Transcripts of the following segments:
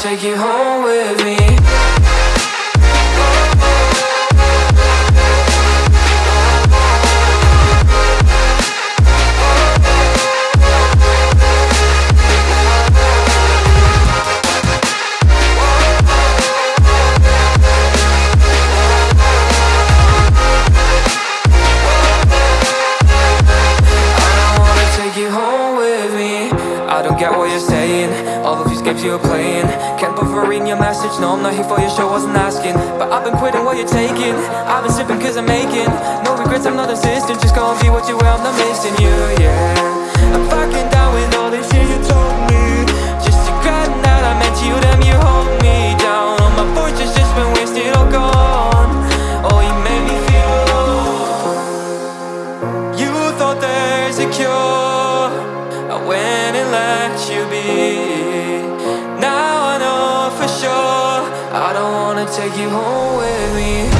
take you home with me don't get what you're saying. All of these games you're playing. Can't buffer reading your message. No, I'm not here for your show, wasn't asking. But I've been quitting what you're taking. I've been sipping cause I'm making. No regrets, I'm not insisting Just gonna be what you were, I'm not missing you, yeah. I'm fucking down with all this shit you told me. Just to regretting that I meant you, damn you hold me down. All my fortune's just been wasted, all gone. Oh, you made me feel alone. You thought there's a cure wanna take you home with me.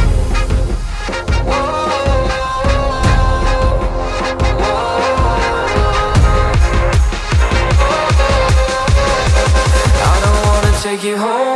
Take you home.